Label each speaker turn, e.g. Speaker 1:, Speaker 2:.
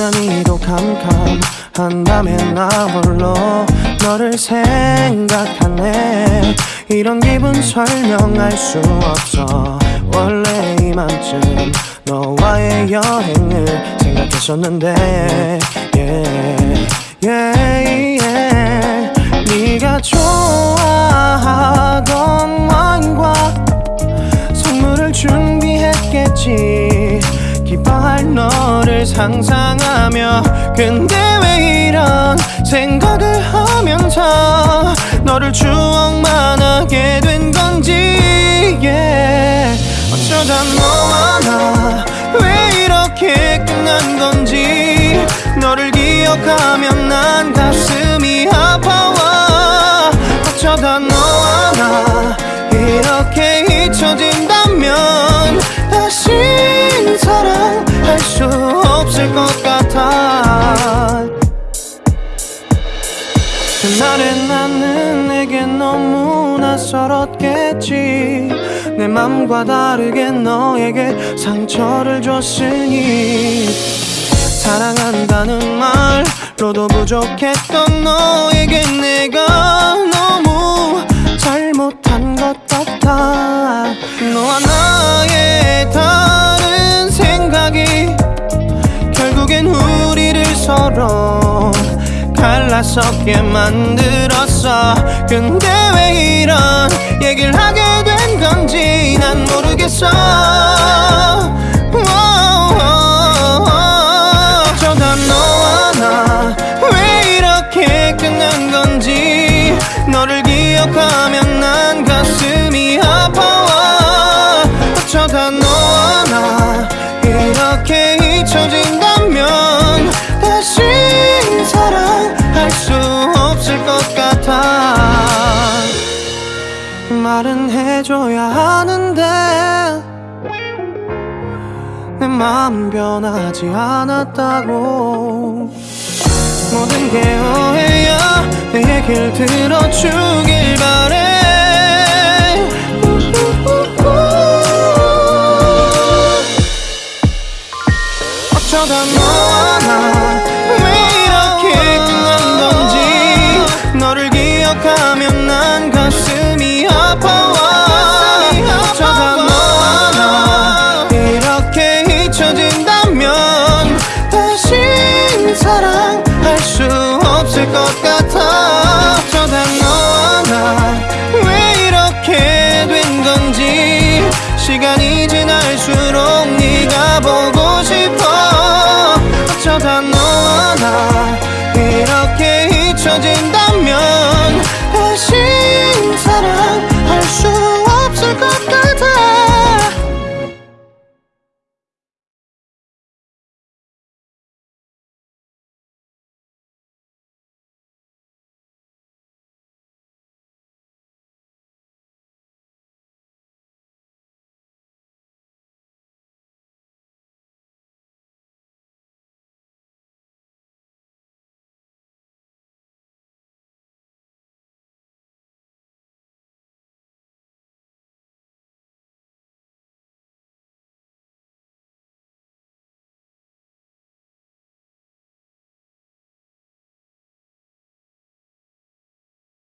Speaker 1: 나난히도 캄캄한 밤에 나 홀로 너를 생각하네 이런 기분 설명할 수 없어 원래 이맘쯤 너와의 여행을 생각했었는데 yeah. 기뻐할 너를 상상하며 근데 왜 이런 생각을 하면서 너를 추억만 하게 된 건지 yeah. 어쩌다 너 수 없을 것 같아. 그날의 나는 내게 너무 낯설었겠지. 내 맘과 다르게 너에게 상처를 줬으니. 사랑한다는 말로도 부족했던 너에게 내가 갈라서게 만들었어. 근데 왜 이런 얘기를 하게 된 건지 난 모르겠어. 어쩌다 너와 나 왜 이렇게 끝난 건지 너를 기억하면 말은 해줘야 하는데 내 마음 변하지 않았다고. 모든 게 오해야 내 얘길 들어주길 바래. 어쩌다 너와 나왜 이렇게 끝난 건지 너를 기억하면 난 가슴 이